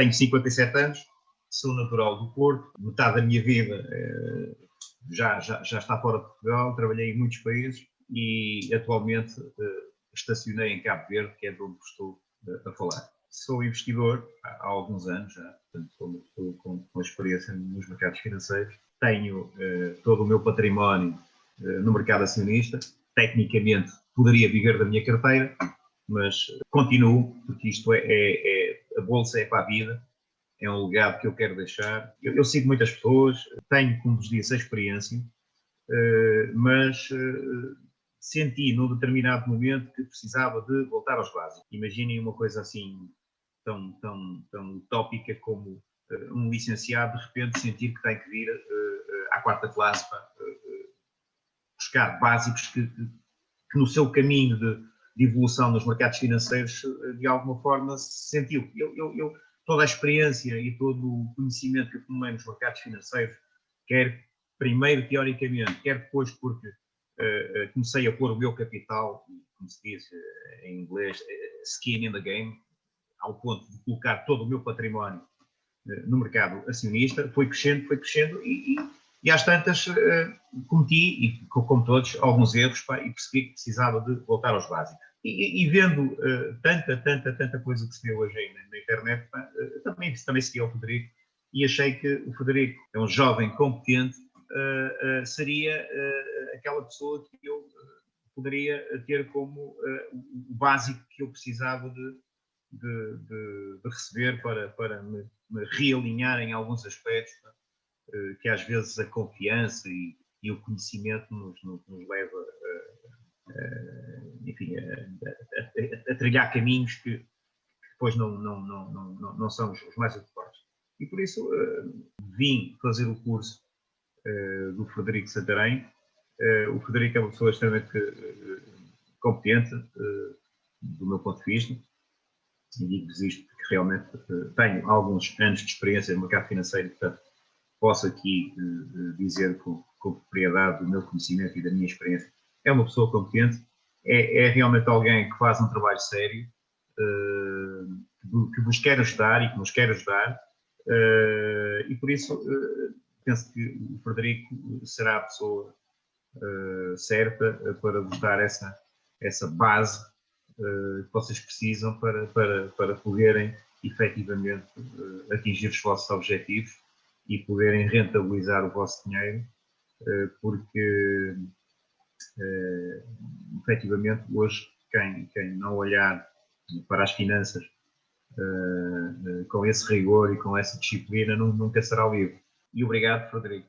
tenho 57 anos, sou natural do Porto, metade da minha vida eh, já, já, já está fora de Portugal, trabalhei em muitos países e atualmente eh, estacionei em Cabo Verde, que é de onde estou eh, a falar. Sou investidor há alguns anos já, portanto com, com experiência nos mercados financeiros. Tenho todo o meu património no mercado acionista. Tecnicamente poderia viver da minha carteira, mas continuo, porque isto é, é, é a bolsa é para a vida é um legado que eu quero deixar. Eu, eu sigo muitas pessoas, tenho, como vos disse, a experiência, uh, mas uh, senti num determinado momento que precisava de voltar aos básicos. Imaginem uma coisa assim tão, tão, tão utópica como uh, um licenciado de repente sentir que tem que vir à quarta classe para buscar básicos que, que, que, no seu caminho de, de, evolução nos mercados financeiros de alguma forma se sentiu. Eu, eu, eu toda a experiência e todo o conhecimento que acumulei nos mercados financeiros, quer primeiro teoricamente, quer depois porque uh, comecei a pôr o meu capital, como se diz em inglês, skin in the game, ao ponto de colocar todo o meu património no mercado acionista, foi crescendo, foi crescendo e, e, e às tantas cometi, e como todos, alguns erros e percebi que precisava de voltar aos básicos. E, e, vendo uh, tanta, tanta, tanta coisa que se vê hoje aí na, internet, uh, também, também segui ao Federico e achei que o Federico é um jovem competente, uh, seria aquela pessoa que eu poderia ter como o básico que eu precisava de, de, de, de receber para, para me, me, realinhar em alguns aspectos, que às vezes a confiança e, e o conhecimento nos, nos, nos leva enfim, a, a, a, trilhar caminhos que, que depois não, não, não, não, não são os mais adequados. E por isso uh, vim fazer o curso uh, do Frederico Santarém. Uh, o Frederico é uma pessoa extremamente competente, do meu ponto de vista, e digo-vos isto porque realmente tenho alguns anos de experiência no mercado financeiro, portanto, posso aqui dizer com, com propriedade do meu conhecimento e da minha experiência. É uma pessoa competente é, é realmente alguém que faz um trabalho sério, uh, que vos quer ajudar e que nos quer ajudar, uh, e por isso uh, penso que o Frederico será a pessoa certa para vos dar essa, essa base que vocês precisam para, para, para poderem efetivamente atingir os vossos objetivos e poderem rentabilizar o vosso dinheiro, porque uh, efetivamente, hoje, quem, quem não olhar para as finanças uh, uh, com esse rigor e com essa disciplina nunca será livre. E obrigado, Frederico.